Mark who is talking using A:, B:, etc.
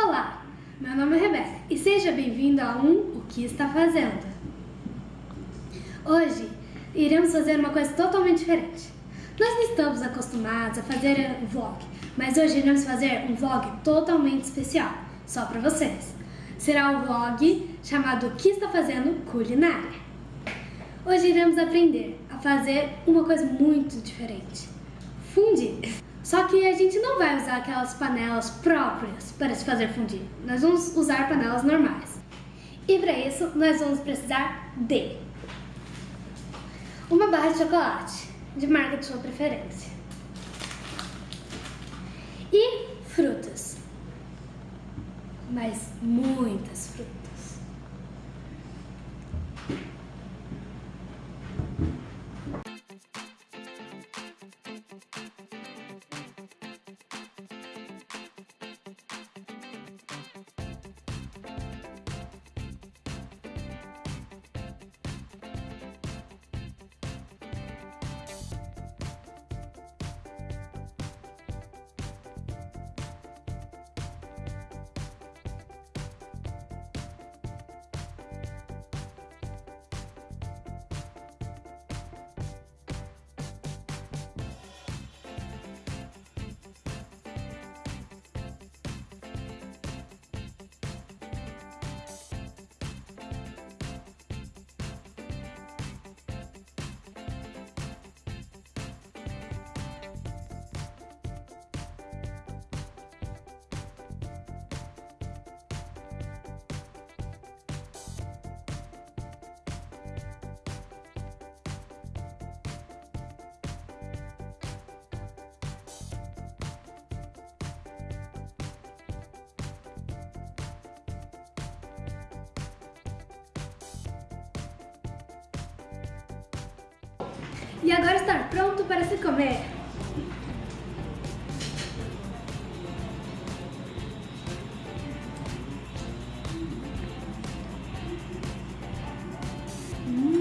A: Olá, meu nome é Rebeca e seja bem-vindo a um O que está fazendo. Hoje iremos fazer uma coisa totalmente diferente. Nós não estamos acostumados a fazer um vlog, mas hoje iremos fazer um vlog totalmente especial, só para vocês. Será um vlog chamado O que está fazendo culinária. Hoje iremos aprender a fazer uma coisa muito diferente. Fundir. Só que a gente não vai usar aquelas panelas próprias para se fazer fundir. Nós vamos usar panelas normais. E para isso, nós vamos precisar de uma barra de chocolate, de marca de sua preferência. E frutas. Mas muitas frutas. e agora está pronto para se comer. Hum.